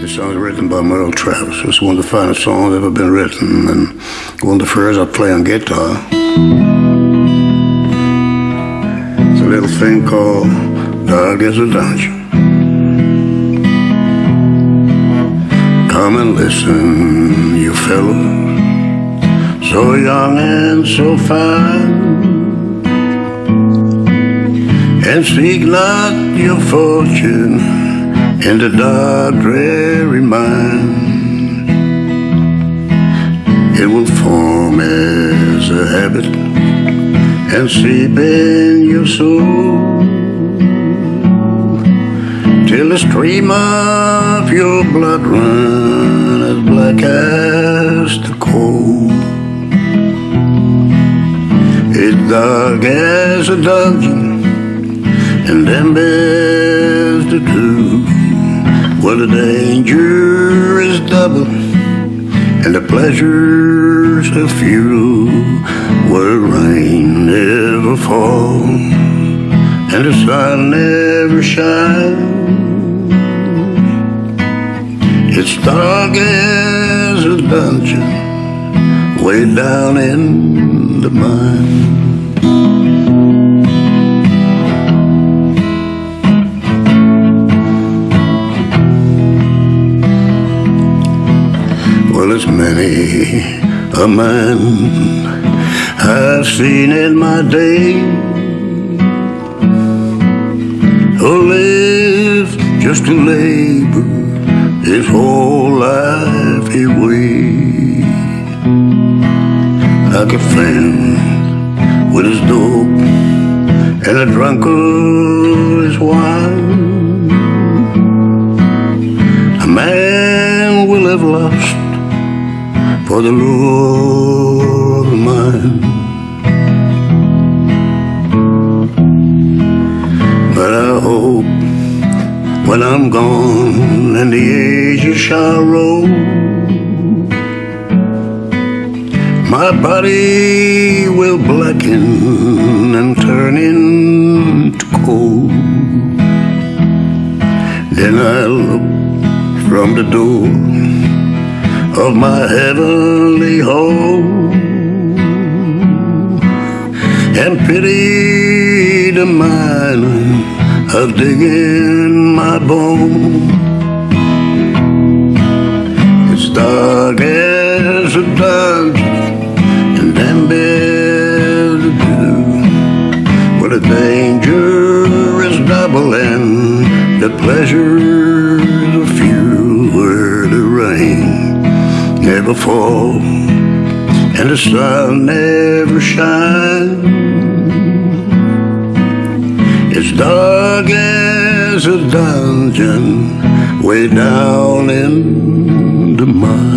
This song is written by Merle Travis. It's one of the finest songs ever been written, and one of the first I play on guitar. It's a little thing called Dark as a Dungeon. Come and listen, you fellows, so young and so fine. And seek not your fortune in the dark, dreary mind. It will form as a habit and seep in your soul till the stream of your blood run as black as the coal. It's dark as a dungeon and them beds to do. Well, the danger is double and the pleasures are few. Where rain never falls and the sun never shines. It's dark as a dungeon way down in the mine. Well, it's many. A man I've seen in my day. Who lived just to labor his whole life away like a friend with his dope and a drunkard his wine. A man will have lost for the lure of. But I hope when I'm gone and the ages shall roll, my body will blacken and turn into coal. Then I'll look from the door of my heavenly home and pity the miner of digging my bone. It's dark as a dungeon and damn to do. Well, the danger is double and the pleasures never fall and the sun never shines. It's dark as a dungeon way down in the mine.